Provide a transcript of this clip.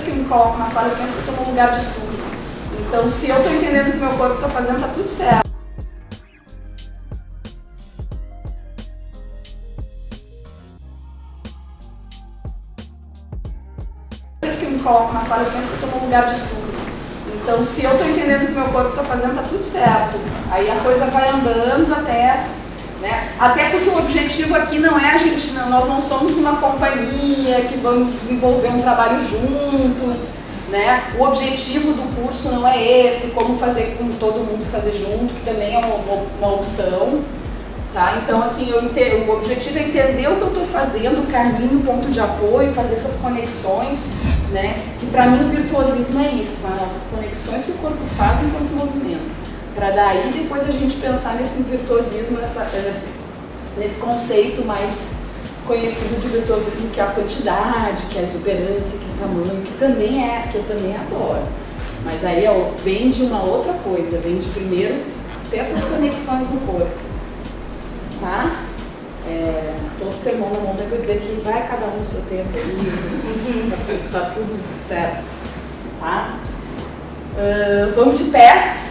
que eu me coloco na sala, eu penso que estou num lugar de estudo. Então, se eu estou entendendo o que meu corpo está fazendo, está tudo certo. que eu me coloco na sala, eu penso que estou num lugar de estudo. Então, se eu estou entendendo o que meu corpo está fazendo, está tudo certo. Aí a coisa vai andando até... Né? Até porque o objetivo aqui não é nós não somos uma companhia que vamos desenvolver um trabalho juntos, né? O objetivo do curso não é esse, como fazer com todo mundo fazer junto, que também é uma, uma opção. Tá? Então, assim, eu entendo, o objetivo é entender o que eu estou fazendo, o caminho, o ponto de apoio, fazer essas conexões, né? Que para mim o virtuosismo é isso, tá? as conexões que o corpo faz enquanto movimento. Para daí depois a gente pensar nesse virtuosismo, nessa, nesse, nesse conceito mais conhecido de virtuosismo, que é a quantidade, que é a exuberância, que é o tamanho, que também é, que eu também adoro. Mas aí ó, vem de uma outra coisa, vem de primeiro ter essas conexões no corpo. Tá? É, todo sermão na mão deve dizer que vai cada um no seu tempo e tá, tá, tudo certo. Tá? Uh, vamos de pé.